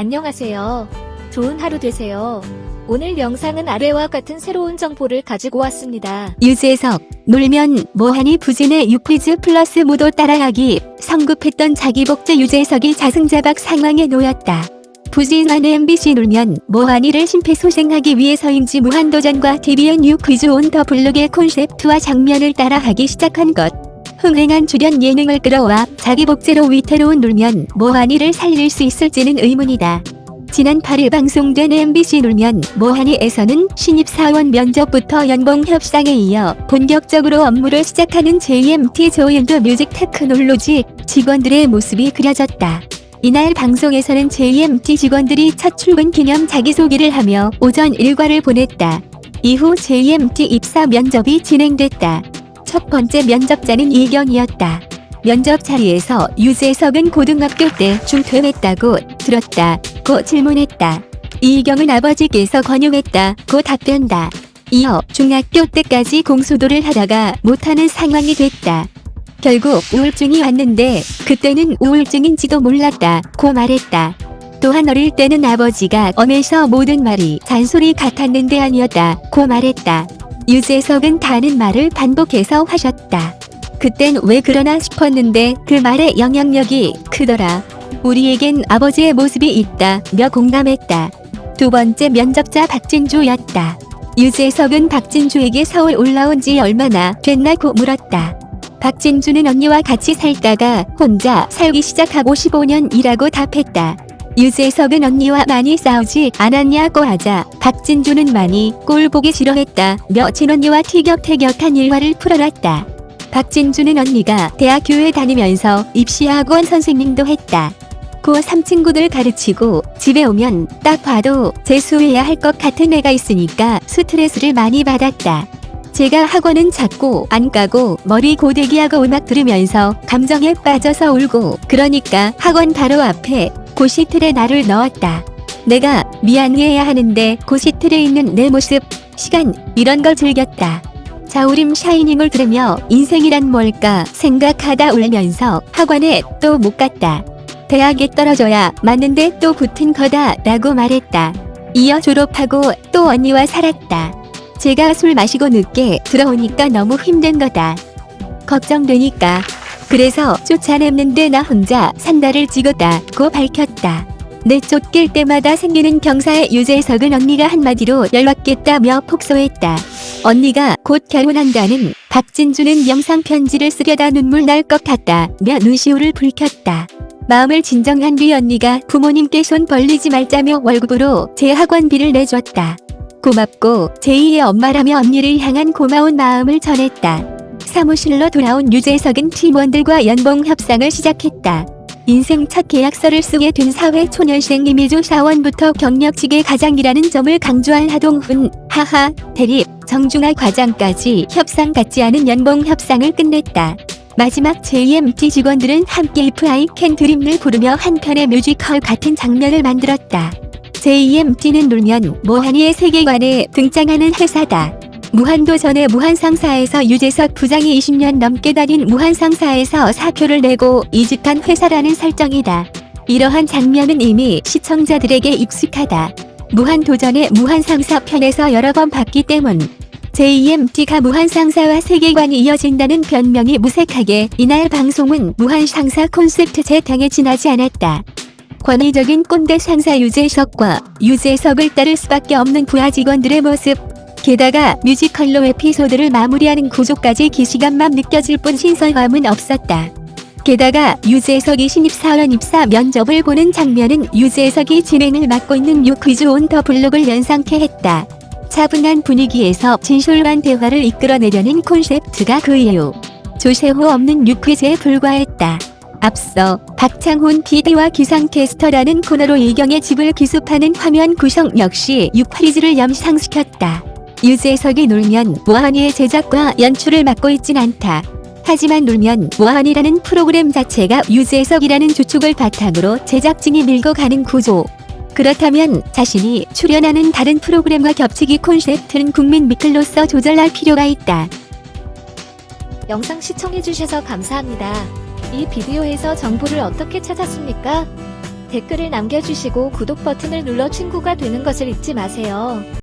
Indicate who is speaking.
Speaker 1: 안녕하세요. 좋은 하루 되세요. 오늘 영상은 아래와 같은 새로운 정보를 가지고 왔습니다.
Speaker 2: 유재석, 놀면 뭐하니 부진의 유퀴즈 플러스 모두 따라하기 성급했던 자기 복제 유재석이 자승자박 상황에 놓였다. 부진한 MBC 놀면 뭐하니를 심폐소생하기 위해서인지 무한도전과 TVN 유퀴즈 온 더 블록의 콘셉트와 장면을 따라하기 시작한 것. 흥행한 출연 예능을 끌어와 자기 복제로 위태로운 놀면 뭐하니를 살릴 수 있을지는 의문이다. 지난 8일 방송된 MBC 놀면 뭐하니에서는 신입사원 면접부터 연봉 협상에 이어 본격적으로 업무를 시작하는 JMT Joy and Music Technology 직원들의 모습이 그려졌다. 이날 방송에서는 JMT 직원들이 첫 출근 기념 자기소개를 하며 오전 일과를 보냈다. 이후 JMT 입사 면접이 진행됐다. 첫 번째 면접자는 이이경이었다. 면접 자리에서 유재석은 고등학교 때 중퇴했다고 들었다. 고 질문했다. 이경은 아버지께서 권유했다. 고 답변다. 이어 중학교 때까지 공소도를 하다가 못하는 상황이 됐다. 결국 우울증이 왔는데 그때는 우울증인지도 몰랐다. 고 말했다. 또한 어릴 때는 아버지가 엄해서 모든 말이 잔소리 같았는데 아니었다. 고 말했다. 유재석은 다는 말을 반복해서 하셨다. 그땐 왜 그러나 싶었는데 그 말의 영향력이 크더라. 우리에겐 아버지의 모습이 있다 며 공감했다. 두 번째 면접자 박진주였다. 유재석은 박진주에게 서울 올라온 지 얼마나 됐나고 물었다. 박진주는 언니와 같이 살다가 혼자 살기 시작하고 15년 이라고 답했다. 유재석은 언니와 많이 싸우지 않았냐고 하자 박진주는 많이 꼴 보기 싫어했다며 친언니와 티격태격한 일화를 풀어놨다. 박진주는 언니가 대학교에 다니면서 입시학원 선생님도 했다. 고3 친구들 가르치고 집에 오면 딱 봐도 재수해야 할 것 같은 애가 있으니까 스트레스를 많이 받았다. 제가 학원은 자꾸 안 가고 머리 고데기하고 음악 들으면서 감정에 빠져서 울고 그러니까 학원 바로 앞에 고시틀에 나를 넣었다. 내가 미안해야 하는데 고시틀에 있는 내 모습, 시간 이런 걸 즐겼다. 자우림 샤이닝을 들으며 인생이란 뭘까 생각하다 울면서 학원에 또 못 갔다. 대학에 떨어져야 맞는데 또 붙은 거다 라고 말했다. 이어 졸업하고 또 언니와 살았다. 제가 술 마시고 늦게 들어오니까 너무 힘든 거다. 걱정되니까. 그래서 쫓아냈는데 나 혼자 산다를 찍었다고 밝혔다. 내 쫓길 때마다 생기는 경사의 유재석은 언니가 한마디로 연락겠다며 폭소했다. 언니가 곧 결혼한다는 박진주는 영상 편지를 쓰려다 눈물 날 것 같다며 눈시울을 붉혔다. 마음을 진정한 뒤 언니가 부모님께 손 벌리지 말자며 월급으로 제 학원비를 내줬다. 고맙고 제2의 엄마라며 언니를 향한 고마운 마음을 전했다. 사무실로 돌아온 유재석은 팀원들과 연봉 협상을 시작했다. 인생 첫 계약서를 쓰게 된 사회초년생 이미조 사원부터 경력직의 가장이라는 점을 강조한 하동훈, 하하, 대립, 정중하 과장까지 협상 같지 않은 연봉 협상을 끝냈다. 마지막 JMT 직원들은 함께 If I Can Dream을 부르며 한편의 뮤지컬 같은 장면을 만들었다. JMT는 놀면 모하니의 세계관에 등장하는 회사다. 무한도전의 무한상사에서 유재석 부장이 20년 넘게 다닌 무한상사에서 사표를 내고 이직한 회사라는 설정이다. 이러한 장면은 이미 시청자들에게 익숙하다. 무한도전의 무한상사 편에서 여러 번 봤기 때문 JMT가 무한상사와 세계관이 이어진다는 변명이 무색하게 이날 방송은 무한상사 콘셉트 재탕에 지나지 않았다. 권위적인 꼰대 상사 유재석과 유재석을 따를 수밖에 없는 부하 직원들의 모습 게다가 뮤지컬로 에피소드를 마무리하는 구조까지 기시감만 느껴질 뿐 신선함은 없었다. 게다가 유재석이 신입사원 입사 면접을 보는 장면은 유재석이 진행을 맡고 있는 유퀴즈 온 더 블록을 연상케 했다. 차분한 분위기에서 진솔한 대화를 이끌어내려는 콘셉트가 그 이유. 조세호 없는 유퀴즈에 불과했다. 앞서 박창훈 PD와 기상캐스터라는 코너로 이경의 집을 기습하는 화면 구성 역시 유퀴즈를 연상시켰다. 유재석이 놀면 모하니의 제작과 연출을 맡고 있진 않다. 하지만 놀면 모하니라는 프로그램 자체가 유재석이라는 주축을 바탕으로 제작진이 밀고 가는 구조. 그렇다면 자신이 출연하는 다른 프로그램과 겹치기 콘셉트는 국민 미클로서 조절할 필요가 있다.
Speaker 1: 영상 시청해주셔서 감사합니다. 이 비디오에서 정보를 어떻게 찾았습니까? 댓글을 남겨주시고 구독 버튼을 눌러 친구가 되는 것을 잊지 마세요.